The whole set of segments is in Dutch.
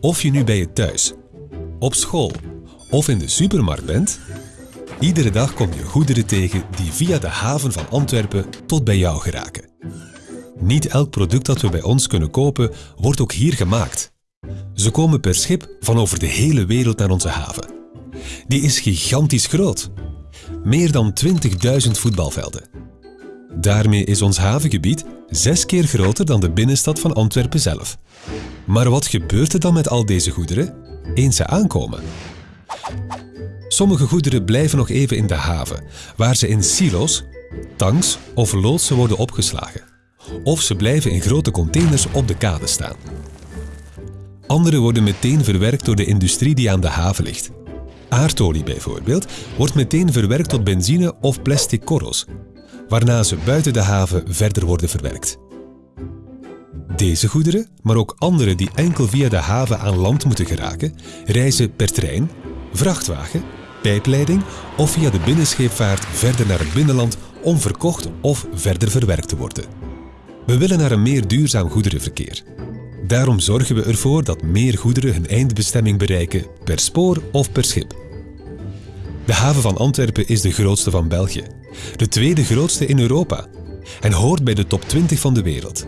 Of je nu bij je thuis, op school of in de supermarkt bent, iedere dag kom je goederen tegen die via de haven van Antwerpen tot bij jou geraken. Niet elk product dat we bij ons kunnen kopen, wordt ook hier gemaakt. Ze komen per schip van over de hele wereld naar onze haven. Die is gigantisch groot. Meer dan 20.000 voetbalvelden. Daarmee is ons havengebied zes keer groter dan de binnenstad van Antwerpen zelf. Maar wat gebeurt er dan met al deze goederen eens ze aankomen? Sommige goederen blijven nog even in de haven, waar ze in silo's, tanks of loodsen worden opgeslagen. Of ze blijven in grote containers op de kade staan. Andere worden meteen verwerkt door de industrie die aan de haven ligt. Aardolie bijvoorbeeld wordt meteen verwerkt tot benzine of plastic korrels, waarna ze buiten de haven verder worden verwerkt. Deze goederen, maar ook andere die enkel via de haven aan land moeten geraken, reizen per trein, vrachtwagen, pijpleiding of via de binnenscheepvaart verder naar het binnenland om verkocht of verder verwerkt te worden. We willen naar een meer duurzaam goederenverkeer. Daarom zorgen we ervoor dat meer goederen hun eindbestemming bereiken per spoor of per schip. De haven van Antwerpen is de grootste van België, de tweede grootste in Europa en hoort bij de top 20 van de wereld.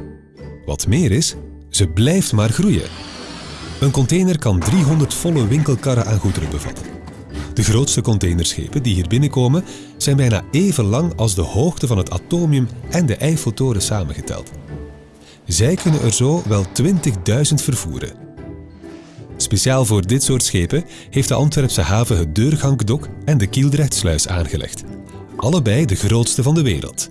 Wat meer is, ze blijft maar groeien. Een container kan 300 volle winkelkarren aan goederen bevatten. De grootste containerschepen die hier binnenkomen zijn bijna even lang als de hoogte van het atomium en de Eiffeltoren samengeteld. Zij kunnen er zo wel 20.000 vervoeren. Speciaal voor dit soort schepen heeft de Antwerpse haven het Deurgankdok en de Kieldrechtsluis aangelegd. Allebei de grootste van de wereld.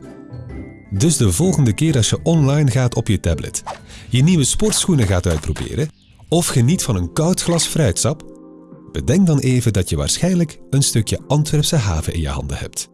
Dus de volgende keer als je online gaat op je tablet, je nieuwe sportschoenen gaat uitproberen of geniet van een koud glas fruitsap, bedenk dan even dat je waarschijnlijk een stukje Antwerpse haven in je handen hebt.